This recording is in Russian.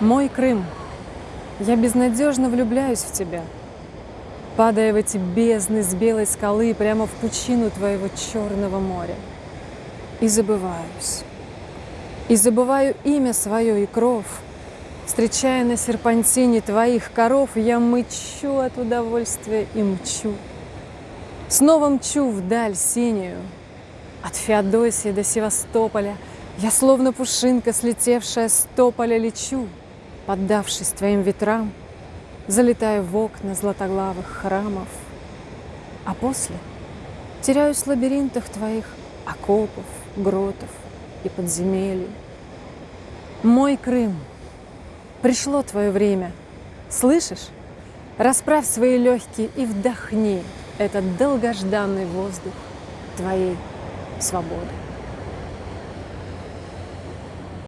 Мой Крым, я безнадежно влюбляюсь в тебя, Падая в эти бездны с белой скалы Прямо в пучину твоего черного моря. И забываюсь. И забываю имя свое и кров. Встречая на серпантине твоих коров, Я мычу от удовольствия и мчу. Снова мчу вдаль синюю, От Феодосии до Севастополя Я словно пушинка, слетевшая с тополя, лечу — Поддавшись твоим ветрам, Залетаю в окна златоглавых храмов, А после теряюсь в лабиринтах твоих Окопов, гротов и подземелий. Мой Крым, пришло твое время, слышишь? Расправь свои легкие и вдохни Этот долгожданный воздух твоей свободы.